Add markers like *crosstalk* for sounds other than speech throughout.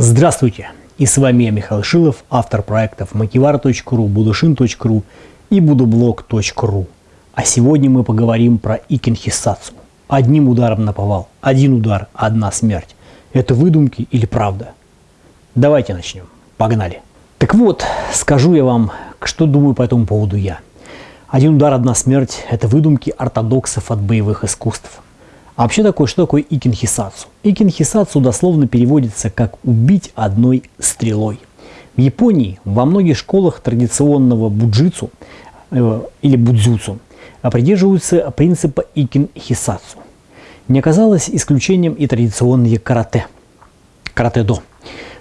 Здравствуйте! И с вами я, Михаил Шилов, автор проектов Макивар.ру, Будушин.ру и Будублог.ру. А сегодня мы поговорим про икинхисацу. Одним ударом наповал, один удар, одна смерть. Это выдумки или правда? Давайте начнем. Погнали. Так вот, скажу я вам, что думаю по этому поводу я. Один удар, одна смерть – это выдумки ортодоксов от боевых искусств – а вообще такое, что такое икинхисацу? Икинхисацу дословно переводится как «убить одной стрелой». В Японии во многих школах традиционного буджитсу э, или будзюцу придерживаются принципа икинхисацу. Не оказалось исключением и традиционные карате, карате-до.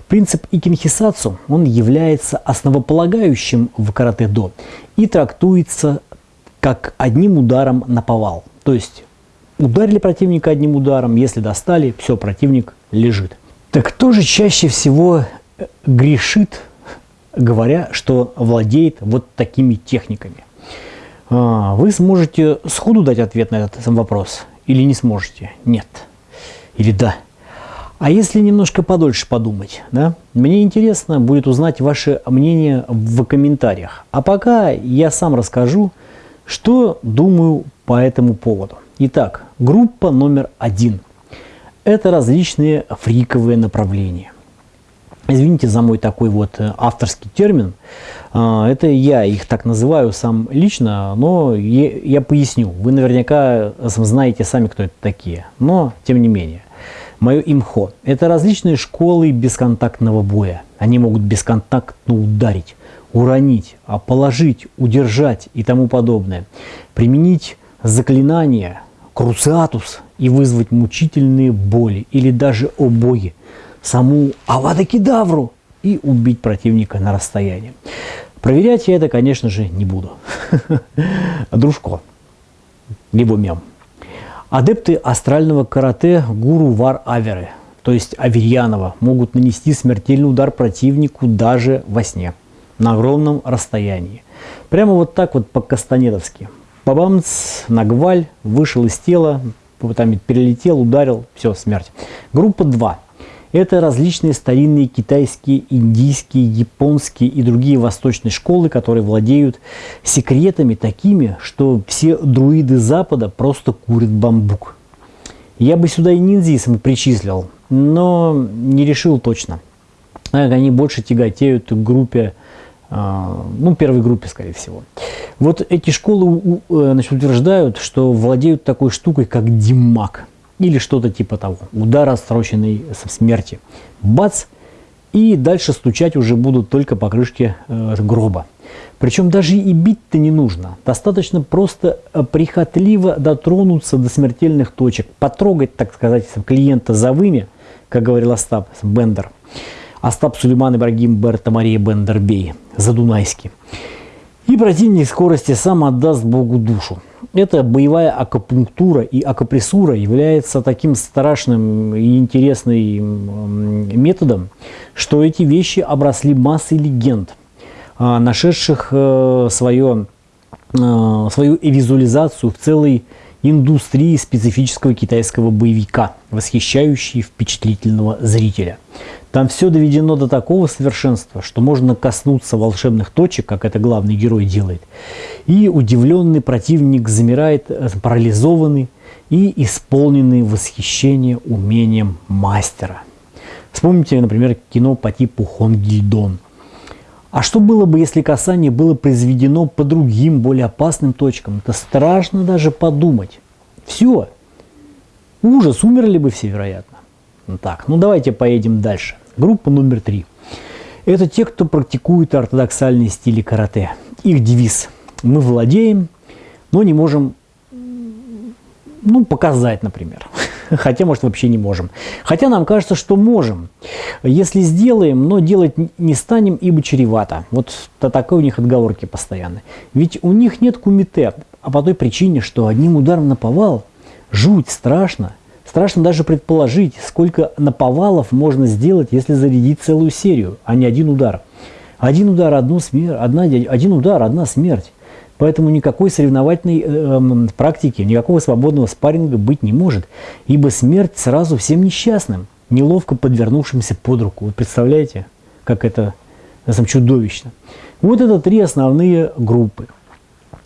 Принцип икинхисацу, он является основополагающим в карате-до и трактуется как одним ударом на повал. То есть Ударили противника одним ударом, если достали, все, противник лежит. Так кто же чаще всего э, грешит, говоря, что владеет вот такими техниками? А, вы сможете сходу дать ответ на этот вопрос или не сможете? Нет. Или да. А если немножко подольше подумать, да? мне интересно будет узнать ваше мнение в комментариях. А пока я сам расскажу, что думаю по этому поводу. Итак, группа номер один. Это различные фриковые направления. Извините за мой такой вот э, авторский термин. А, это я их так называю сам лично, но я поясню. Вы наверняка знаете сами, кто это такие. Но, тем не менее. Мое имхо – это различные школы бесконтактного боя. Они могут бесконтактно ударить, уронить, а положить, удержать и тому подобное. Применить заклинания, круциатус и вызвать мучительные боли или даже обои, саму авадокидавру и убить противника на расстоянии. Проверять я это, конечно же, не буду. *laughs* Дружко, либо мем. Адепты астрального карате гуру Вар Аверы, то есть Аверьянова, могут нанести смертельный удар противнику даже во сне, на огромном расстоянии. Прямо вот так вот по-кастанедовски. Бабамц, нагваль, вышел из тела, там перелетел, ударил, все, смерть. Группа 2. Это различные старинные китайские, индийские, японские и другие восточные школы, которые владеют секретами такими, что все друиды Запада просто курят бамбук. Я бы сюда и ниндзисом причислил, но не решил точно. Они больше тяготеют к группе ну, первой группе, скорее всего. Вот эти школы э, значит, утверждают, что владеют такой штукой, как димак, или что-то типа того. Удар отсроченной смерти. Бац! И дальше стучать уже будут только по крышке э, гроба. Причем даже и бить-то не нужно. Достаточно просто э, прихотливо дотронуться до смертельных точек, потрогать, так сказать, клиента за вымя, как говорил Остап Бендер. Остап Сулейман Ибрагим Берта Мария Бендербей, Задунайский. И противник скорости сам отдаст Богу душу. Эта боевая акупунктура и акупрессура является таким страшным и интересным методом, что эти вещи обросли массой легенд, а, нашедших э, свое, э, свою визуализацию в целой индустрии специфического китайского боевика, восхищающей впечатлительного зрителя – там все доведено до такого совершенства, что можно коснуться волшебных точек, как это главный герой делает, и удивленный противник замирает э, парализованный и исполненный восхищения умением мастера. Вспомните, например, кино по типу Хонгильдон. А что было бы, если касание было произведено по другим, более опасным точкам? Это страшно даже подумать. Все. Ужас, умерли бы все, вероятно. Так, ну давайте поедем дальше. Группа номер три. Это те, кто практикует ортодоксальные стили карате. Их девиз «Мы владеем, но не можем ну, показать, например. Хотя, может, вообще не можем. Хотя нам кажется, что можем. Если сделаем, но делать не станем, ибо чревато. Вот такой у них отговорки постоянно. Ведь у них нет кумите, а по той причине, что одним ударом наповал, жуть, страшно – Страшно даже предположить, сколько наповалов можно сделать, если зарядить целую серию, а не один удар. Один удар, одну смерть, одна, один удар, одна смерть. Поэтому никакой соревновательной э, практики, никакого свободного спарринга быть не может, ибо смерть сразу всем несчастным. неловко подвернувшимся под руку. Вы представляете, как это на самом чудовищно. Вот это три основные группы.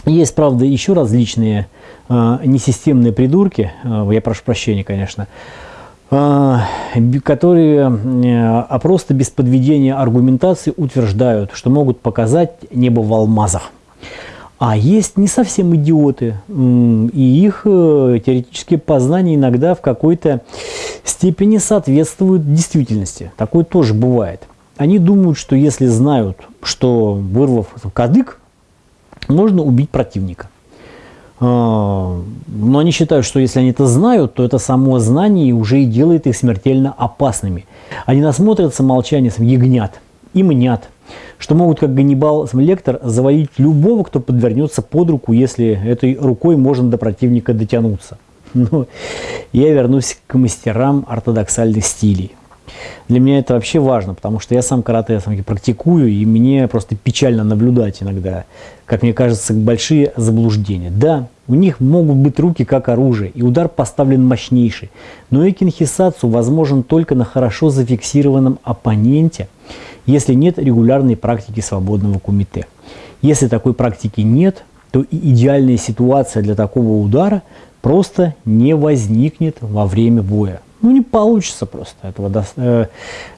Есть, правда, еще различные э, несистемные придурки, э, я прошу прощения, конечно, э, которые э, а просто без подведения аргументации утверждают, что могут показать небо в алмазах. А есть не совсем идиоты, и их э, теоретические познания иногда в какой-то степени соответствуют действительности. Такое тоже бывает. Они думают, что если знают, что вырвав кадык, можно убить противника. А, но они считают, что если они это знают, то это само знание уже и делает их смертельно опасными. Они насмотрятся молчанием ягнят и мнят, что могут, как Ганнибал Лектор, завалить любого, кто подвернется под руку, если этой рукой можно до противника дотянуться. *laughs* Но я вернусь к мастерам ортодоксальных стилей. Для меня это вообще важно, потому что я сам карате практикую, и мне просто печально наблюдать иногда, как мне кажется, большие заблуждения. Да, у них могут быть руки как оружие, и удар поставлен мощнейший, но экинхисацу возможен только на хорошо зафиксированном оппоненте, если нет регулярной практики свободного кумите. Если такой практики нет, то и идеальная ситуация для такого удара просто не возникнет во время боя. Ну, не получится просто этого до, э,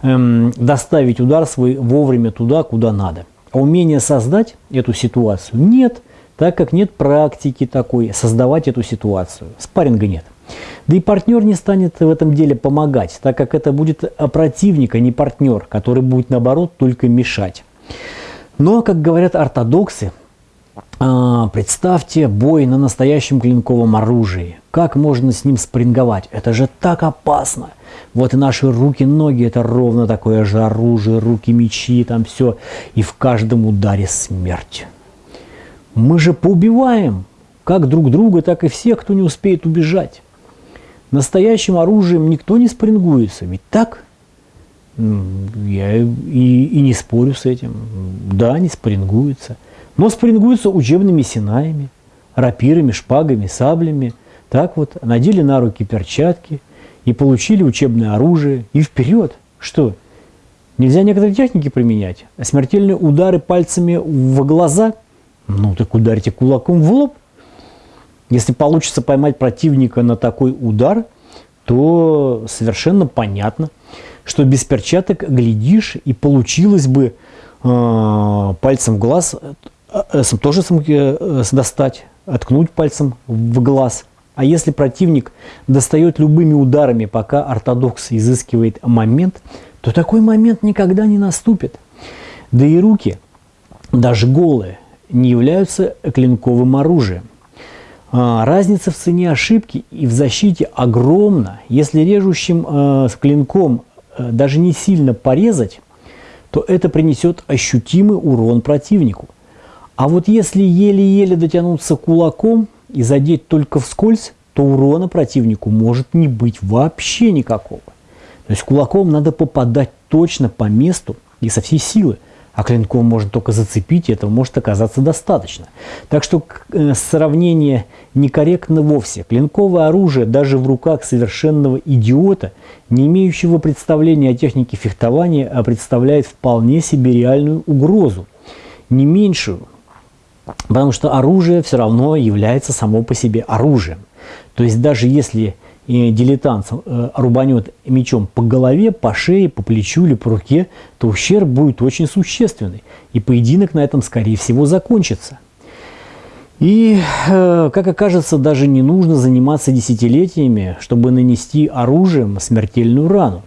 э, доставить удар свой вовремя туда, куда надо. А умение создать эту ситуацию нет, так как нет практики такой создавать эту ситуацию. Спарринга нет. Да и партнер не станет в этом деле помогать, так как это будет противник, а не партнер, который будет наоборот только мешать. Но, как говорят ортодоксы, а, представьте бой на настоящем клинковом оружии. Как можно с ним спринговать? Это же так опасно. Вот и наши руки, ноги, это ровно такое же оружие, руки, мечи, там все. И в каждом ударе смерть. Мы же поубиваем как друг друга, так и всех, кто не успеет убежать. Настоящим оружием никто не спрингуется, ведь так? Я и, и не спорю с этим. Да, не спрингуется но спрингуются учебными синаями, рапирами, шпагами, саблями. Так вот, надели на руки перчатки и получили учебное оружие. И вперед! Что? Нельзя некоторые техники применять? А смертельные удары пальцами в глаза? Ну, так ударьте кулаком в лоб. Если получится поймать противника на такой удар, то совершенно понятно, что без перчаток глядишь и получилось бы э, пальцем в глаз Э, э, тоже э, достать, откнуть пальцем в глаз. А если противник достает любыми ударами, пока ортодокс изыскивает момент, то такой момент никогда не наступит. Да и руки, даже голые, не являются клинковым оружием. А, разница в цене ошибки и в защите огромна. Если режущим э, с клинком э, даже не сильно порезать, то это принесет ощутимый урон противнику. А вот если еле-еле дотянуться кулаком и задеть только вскользь, то урона противнику может не быть вообще никакого. То есть кулаком надо попадать точно по месту и со всей силы, а клинком можно только зацепить, и этого может оказаться достаточно. Так что э, сравнение некорректно вовсе. Клинковое оружие даже в руках совершенного идиота, не имеющего представления о технике фехтования, а представляет вполне себе реальную угрозу. Не меньшую, Потому что оружие все равно является само по себе оружием. То есть даже если э, дилетант э, рубанет мечом по голове, по шее, по плечу или по руке, то ущерб будет очень существенный. И поединок на этом, скорее всего, закончится. И, э, как окажется, даже не нужно заниматься десятилетиями, чтобы нанести оружием смертельную рану.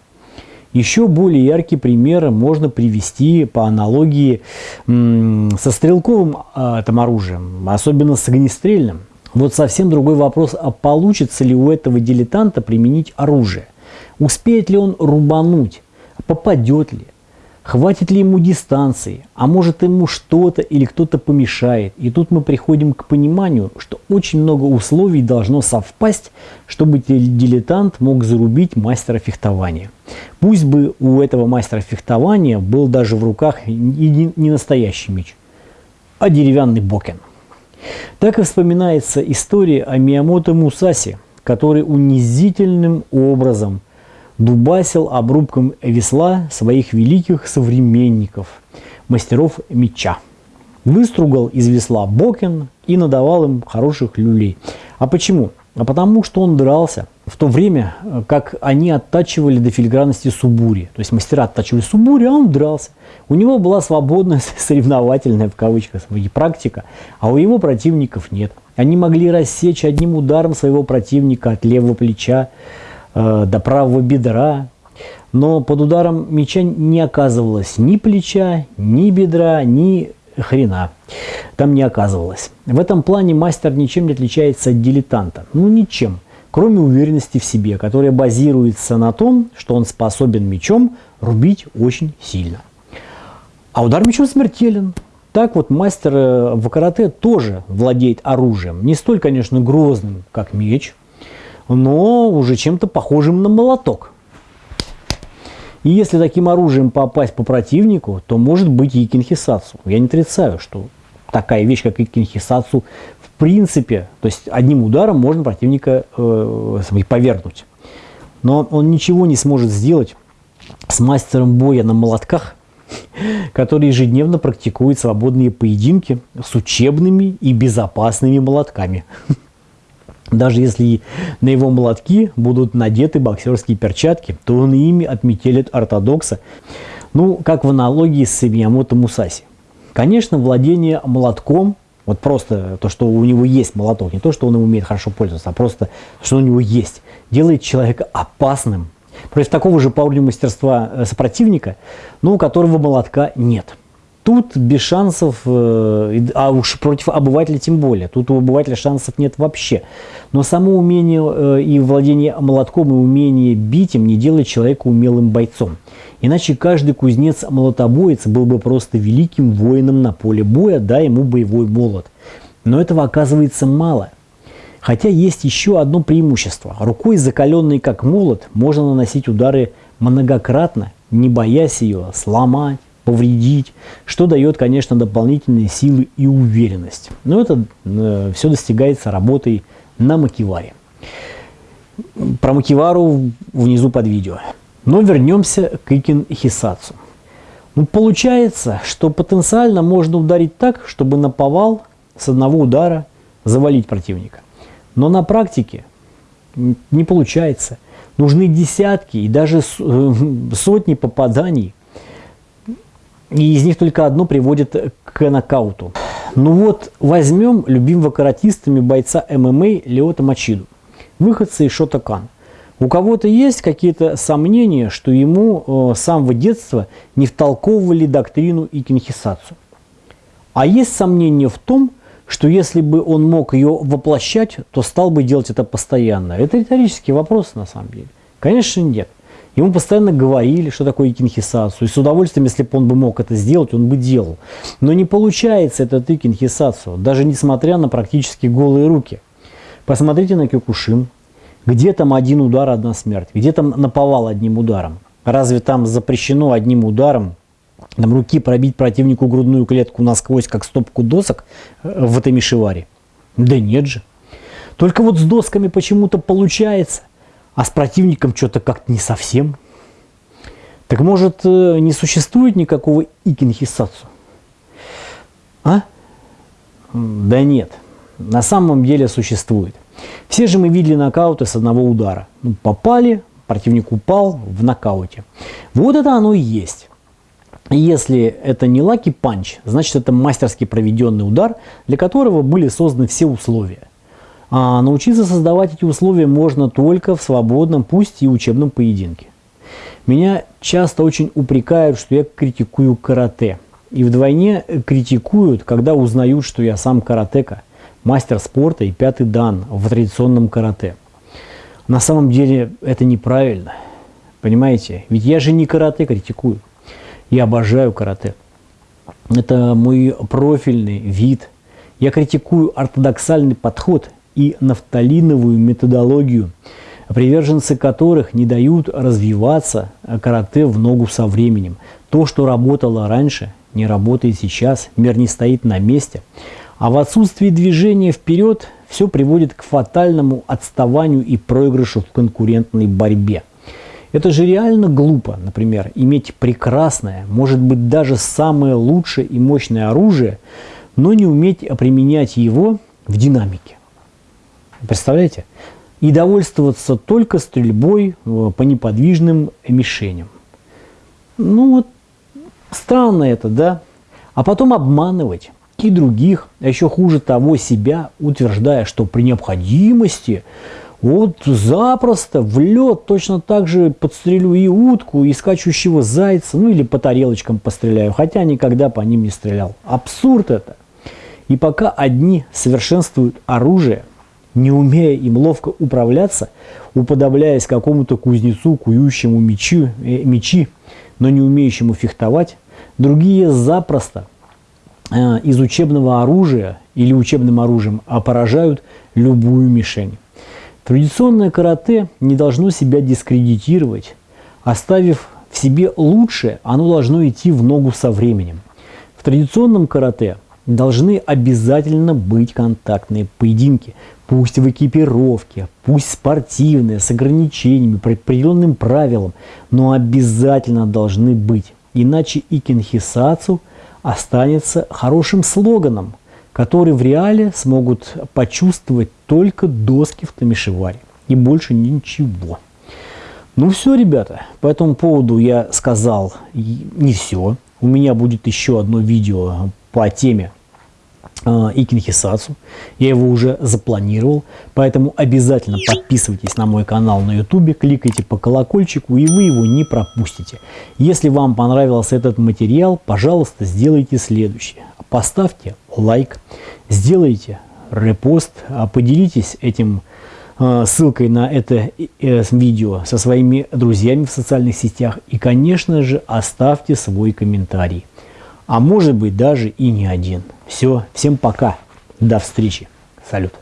Еще более яркий пример можно привести по аналогии со стрелковым там, оружием, особенно с огнестрельным. Вот совсем другой вопрос, а получится ли у этого дилетанта применить оружие? Успеет ли он рубануть? Попадет ли? Хватит ли ему дистанции? А может ему что-то или кто-то помешает? И тут мы приходим к пониманию, что очень много условий должно совпасть, чтобы дилетант мог зарубить мастера фехтования. Пусть бы у этого мастера фехтования был даже в руках не настоящий меч, а деревянный бокен. Так и вспоминается история о Миямото Мусаси, который унизительным образом дубасил обрубком весла своих великих современников, мастеров меча. Выстругал из весла бокен и надавал им хороших люлей. А почему? А потому что он дрался в то время, как они оттачивали до филигранности субури. То есть мастера оттачивали субури, а он дрался. У него была свободная *laughs* соревновательная в кавычках практика, а у его противников нет. Они могли рассечь одним ударом своего противника от левого плеча э, до правого бедра, но под ударом меча не оказывалось ни плеча, ни бедра, ни хрена. Там не оказывалось. В этом плане мастер ничем не отличается от дилетанта. Ну, ничем. Кроме уверенности в себе, которая базируется на том, что он способен мечом рубить очень сильно. А удар мечом смертелен. Так вот мастер э, в карате тоже владеет оружием. Не столь, конечно, грозным, как меч, но уже чем-то похожим на молоток. И если таким оружием попасть по противнику, то может быть и кинхисацу. Я не отрицаю, что такая вещь, как и кинхисацу, в принципе, то есть одним ударом можно противника э, повергнуть. Но он ничего не сможет сделать с мастером боя на молотках, *laughs* который ежедневно практикует свободные поединки с учебными и безопасными молотками. *laughs* Даже если на его молотки будут надеты боксерские перчатки, то он ими отметелит ортодокса, ну, как в аналогии с Миямото Мусаси. Конечно, владение молотком, вот просто то, что у него есть молоток, не то, что он умеет хорошо пользоваться, а просто, что у него есть, делает человека опасным против такого же по уровню мастерства э, сопротивника, но у которого молотка нет. Тут без шансов, э, а уж против обывателя тем более, тут у обывателя шансов нет вообще. Но само умение э, и владение молотком, и умение бить им не делает человека умелым бойцом. Иначе каждый кузнец-молотобоец был бы просто великим воином на поле боя, да ему боевой молот. Но этого оказывается мало. Хотя есть еще одно преимущество. Рукой, закаленной как молот, можно наносить удары многократно, не боясь ее сломать, повредить, что дает, конечно, дополнительные силы и уверенность. Но это э, все достигается работой на макиваре. Про макивару внизу под видео. Но вернемся к Икин Хисацу. Ну, получается, что потенциально можно ударить так, чтобы на повал с одного удара завалить противника. Но на практике не получается. Нужны десятки и даже э, *laughs* сотни попаданий. И из них только одно приводит к нокауту. Ну вот, возьмем любимого каратистами бойца ММА Леота Мачиду, выходца из Шотакан. У кого-то есть какие-то сомнения, что ему э, с самого детства не втолковывали доктрину и кинхисацию. А есть сомнения в том, что если бы он мог ее воплощать, то стал бы делать это постоянно. Это риторический вопрос на самом деле. Конечно, нет. Ему постоянно говорили, что такое икинхисацию. И с удовольствием, если бы он бы мог это сделать, он бы делал. Но не получается этот икинхисацию, даже несмотря на практически голые руки. Посмотрите на Кёкушин. Где там один удар, одна смерть? Где там наповал одним ударом? Разве там запрещено одним ударом там, руки пробить противнику грудную клетку насквозь, как стопку досок э, в этой мишеваре? Да нет же. Только вот с досками почему-то получается, а с противником что-то как-то не совсем. Так может, э, не существует никакого икинхисацу? А? Да нет, на самом деле существует. Все же мы видели нокауты с одного удара. Ну, попали, противник упал в нокауте. Вот это оно и есть. Если это не lucky punch, значит это мастерски проведенный удар, для которого были созданы все условия. А научиться создавать эти условия можно только в свободном, пусть и учебном поединке. Меня часто очень упрекают, что я критикую карате. И вдвойне критикуют, когда узнают, что я сам каратека, мастер спорта и пятый дан в традиционном карате. На самом деле это неправильно. Понимаете? Ведь я же не карате критикую. Я обожаю карате. Это мой профильный вид. Я критикую ортодоксальный подход и нафталиновую методологию, приверженцы которых не дают развиваться карате в ногу со временем. То, что работало раньше, не работает сейчас, мир не стоит на месте. А в отсутствии движения вперед все приводит к фатальному отставанию и проигрышу в конкурентной борьбе. Это же реально глупо, например, иметь прекрасное, может быть даже самое лучшее и мощное оружие, но не уметь применять его в динамике. Представляете? И довольствоваться только стрельбой э, по неподвижным мишеням. Ну вот, странно это, да? А потом обманывать и других, а еще хуже того себя, утверждая, что при необходимости вот запросто в лед точно так же подстрелю и утку, и скачущего зайца, ну или по тарелочкам постреляю, хотя никогда по ним не стрелял. Абсурд это. И пока одни совершенствуют оружие, не умея им ловко управляться, уподобляясь какому-то кузнецу, кующему мечи, э, мечи, но не умеющему фехтовать, другие запросто э, из учебного оружия или учебным оружием поражают любую мишень. Традиционное карате не должно себя дискредитировать. Оставив в себе лучшее, оно должно идти в ногу со временем. В традиционном карате должны обязательно быть контактные поединки, пусть в экипировке, пусть спортивные, с ограничениями, по определенным правилам, но обязательно должны быть. Иначе икинхисацу останется хорошим слоганом – которые в реале смогут почувствовать только доски в Тамишеваре и больше ничего. Ну все, ребята, по этому поводу я сказал не все. У меня будет еще одно видео по теме э, Икинхисацу. Я его уже запланировал, поэтому обязательно подписывайтесь на мой канал на YouTube, кликайте по колокольчику, и вы его не пропустите. Если вам понравился этот материал, пожалуйста, сделайте следующее поставьте лайк, сделайте репост, а поделитесь этим а, ссылкой на это э, видео со своими друзьями в социальных сетях и, конечно же, оставьте свой комментарий. А может быть даже и не один. Все, всем пока, до встречи, салют.